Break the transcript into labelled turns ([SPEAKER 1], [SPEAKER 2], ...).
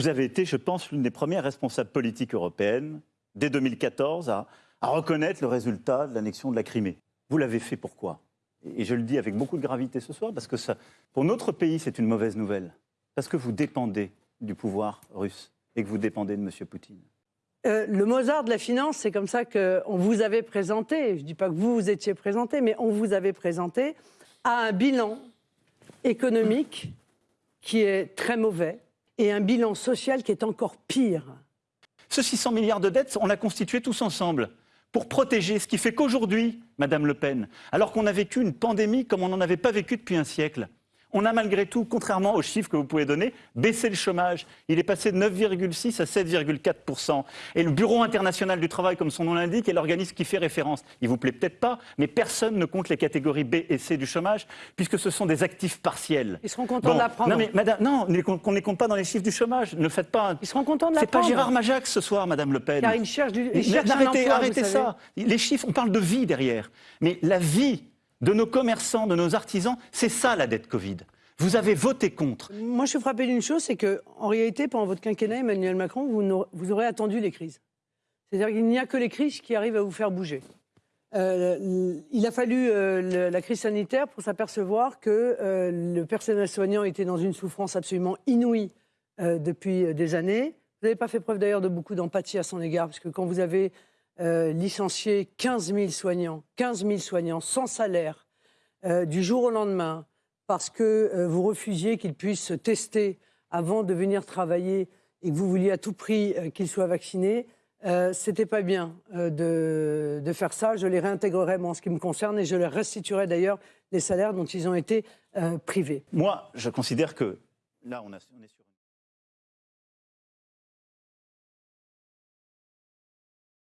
[SPEAKER 1] Vous avez été, je pense, l'une des premières responsables politiques européennes, dès 2014, à, à reconnaître le résultat de l'annexion de la Crimée. Vous l'avez fait pourquoi? Et je le dis avec beaucoup de gravité ce soir, parce que pour notre pays, c'est une mauvaise nouvelle. Parce que vous dépendez du pouvoir russe et que vous dépendez de M. Poutine.
[SPEAKER 2] Euh, le Mozart de la finance, c'est comme ça qu'on vous avait présenté, je ne dis pas que vous vous étiez présenté, mais on vous avait présenté à un bilan économique qui est très mauvais et un bilan social qui est encore pire.
[SPEAKER 1] Ce 600 milliards de dettes, on l'a constitué tous ensemble pour protéger, ce qui fait qu'aujourd'hui, Madame Le Pen, alors qu'on a vécu une pandémie comme on n'en avait pas vécu depuis un siècle, on a malgré tout, contrairement aux chiffres que vous pouvez donner, baissé le chômage. Il est passé de 9,6 à 7,4% Et le Bureau international du travail, comme son nom l'indique, est l'organisme qui fait référence. Il vous plaît peut-être pas, mais personne ne compte les catégories B et C du chômage, puisque ce sont des actifs partiels.
[SPEAKER 2] Ils seront contents de l'apprendre.
[SPEAKER 1] Non, mais madame, non, qu'on ne les compte pas dans les chiffres du chômage. Ne faites pas.
[SPEAKER 2] Ils seront contents de
[SPEAKER 1] l'apprendre. C'est pas Gérard Majax ce soir, Madame Le Pen.
[SPEAKER 2] Car ils cherchent du. Ils cherchent
[SPEAKER 1] arrêtez,
[SPEAKER 2] emploi,
[SPEAKER 1] arrêtez ça. Les chiffres, on parle de vie derrière. Mais la vie de nos commerçants, de nos artisans, c'est ça la dette Covid. Vous avez voté contre.
[SPEAKER 2] Moi, je suis frappé d'une chose, c'est qu'en réalité, pendant votre quinquennat, Emmanuel Macron, vous, vous aurez attendu les crises. C'est-à-dire qu'il n'y a que les crises qui arrivent à vous faire bouger. Euh, il a fallu euh, la crise sanitaire pour s'apercevoir que euh, le personnel soignant était dans une souffrance absolument inouïe depuis des années. Vous n'avez pas fait preuve d'ailleurs de beaucoup d'empathie à son égard, parce que quand vous avez licencié 15 000 soignants, 15 000 soignants sans salaire, du jour au lendemain, parce que euh, vous refusiez qu'il puisse se tester avant de venir travailler et que vous vouliez à tout prix euh, qu'il soit vacciné, euh, c'était pas bien de, faire ça. Je les réintégrerai, moi, en ce qui me concerne, et je leur restituerai d'ailleurs les salaires dont ils ont été privés.
[SPEAKER 1] Moi, je considère que là, on, on est sur